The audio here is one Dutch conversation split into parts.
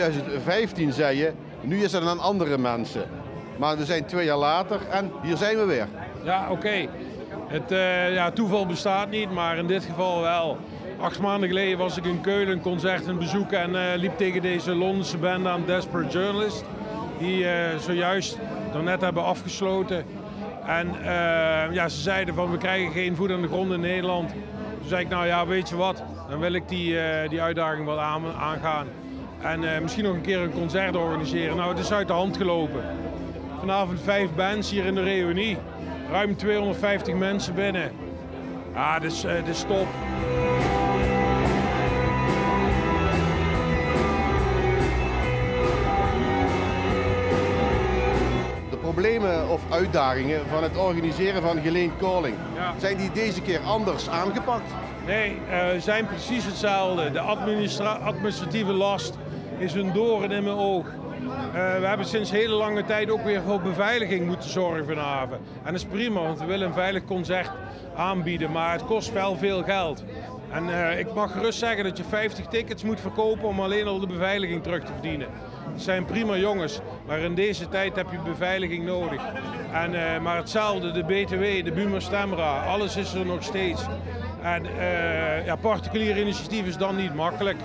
2015 zei je, nu is het aan andere mensen. Maar we zijn twee jaar later en hier zijn we weer. Ja, oké. Het uh, ja, toeval bestaat niet, maar in dit geval wel. Acht maanden geleden was ik in Keulen een concert aan bezoeken en uh, liep tegen deze Londense band aan Desperate Journalist. Die uh, zojuist net hebben afgesloten. En ja, ze zeiden van we krijgen geen voet aan de grond in Nederland. Toen zei ik nou ja, weet je wat, dan wil ik die, die uitdaging wel aan, aangaan. En misschien nog een keer een concert organiseren. Nou, het is uit de hand gelopen. Vanavond vijf bands hier in de reunie. Ruim 250 mensen binnen. Ja, dit is, uh, is top. De problemen of uitdagingen van het organiseren van Geleen Calling, zijn die deze keer anders aangepakt? Nee, uh, zijn precies hetzelfde. De administratieve last is een doorn in mijn oog. Uh, we hebben sinds hele lange tijd ook weer voor beveiliging moeten zorgen vanavond. En dat is prima, want we willen een veilig concert aanbieden, maar het kost wel veel geld. En uh, ik mag gerust zeggen dat je 50 tickets moet verkopen om alleen al de beveiliging terug te verdienen. Het zijn prima jongens, maar in deze tijd heb je beveiliging nodig. En, maar hetzelfde, de BTW, de Buma Stemra, alles is er nog steeds. En ja, particulier initiatief is dan niet makkelijk.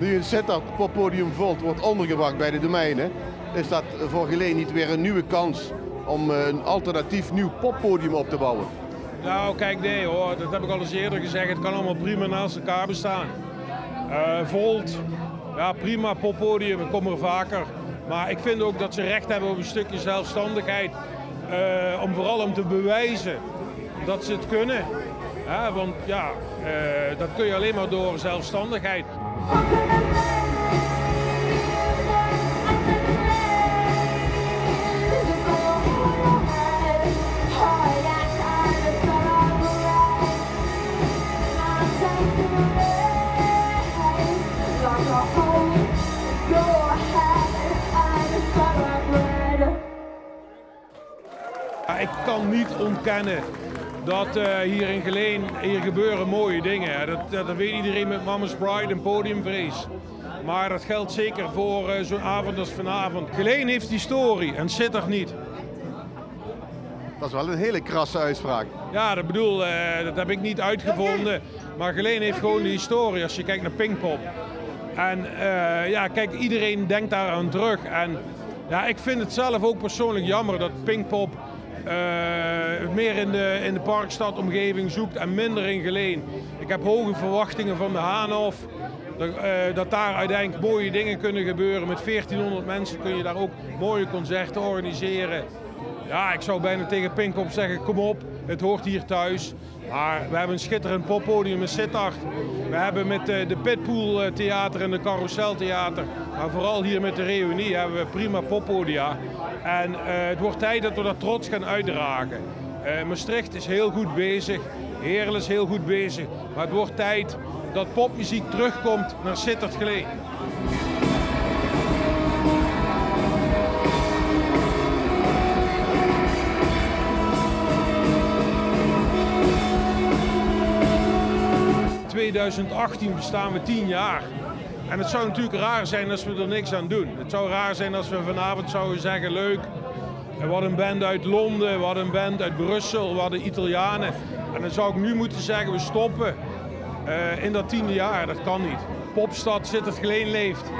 Nu een Sittard poppodium Volt wordt ondergebracht bij de domeinen, is dat voor Geleen niet weer een nieuwe kans om eh, een alternatief nieuw poppodium op te bouwen? Nou, kijk, nee hoor, dat heb ik al eens eerder gezegd. Het kan allemaal prima naast elkaar bestaan. Uh, Volt, ja prima, poppodium, ik kom er vaker. Maar ik vind ook dat ze recht hebben op een stukje zelfstandigheid. Uh, om vooral om te bewijzen dat ze het kunnen. Want ja, uh, dat kun je alleen maar door zelfstandigheid. Ik kan niet ontkennen dat uh, hier in Geleen, hier gebeuren mooie dingen. Dat, dat, weet iedereen met Mama's Pride en podiumvrees. Maar dat geldt zeker voor uh, zo'n avond als vanavond. Geleen heeft historie en Sittard niet. Dat is wel een hele krasse uitspraak. Ja, dat bedoel, uh, dat heb ik niet uitgevonden. Maar Geleen heeft gewoon de historie als je kijkt naar Pinkpop. En ja, kijk, iedereen denkt daar aan terug. En ja, ik vind het zelf ook persoonlijk jammer dat Pinkpop uh, meer in de, in de parkstadomgeving zoekt en minder in Geleen. Ik heb hoge verwachtingen van de Haanhof. Dat, uh, dat daar uiteindelijk mooie dingen kunnen gebeuren. Met 1400 mensen kun je daar ook mooie concerten organiseren. Ja, ik zou bijna tegen Pinkop zeggen, kom op, het hoort hier thuis. Maar we hebben een schitterend poppodium in Sittard. We hebben met uh, de Pitpool Theater en de Carousel Theater, maar vooral hier met de Reunie hebben we prima poppodia. En uh, het wordt tijd dat we dat trots gaan uitdragen. Maastricht is heel goed bezig, Heerlen is heel goed bezig. Maar het wordt tijd dat popmuziek terugkomt naar Sittard. 2018 bestaan we 10 jaar. En het zou natuurlijk raar zijn als we er niks aan doen. Het zou raar zijn als we vanavond zouden zeggen, leuk, hadden een band uit Londen, hadden een band uit Brussel, we hadden Italianen. En dan zou ik nu moeten zeggen, we stoppen uh, in dat tiende jaar. Dat kan niet. Popstad zit het Geleen leeft.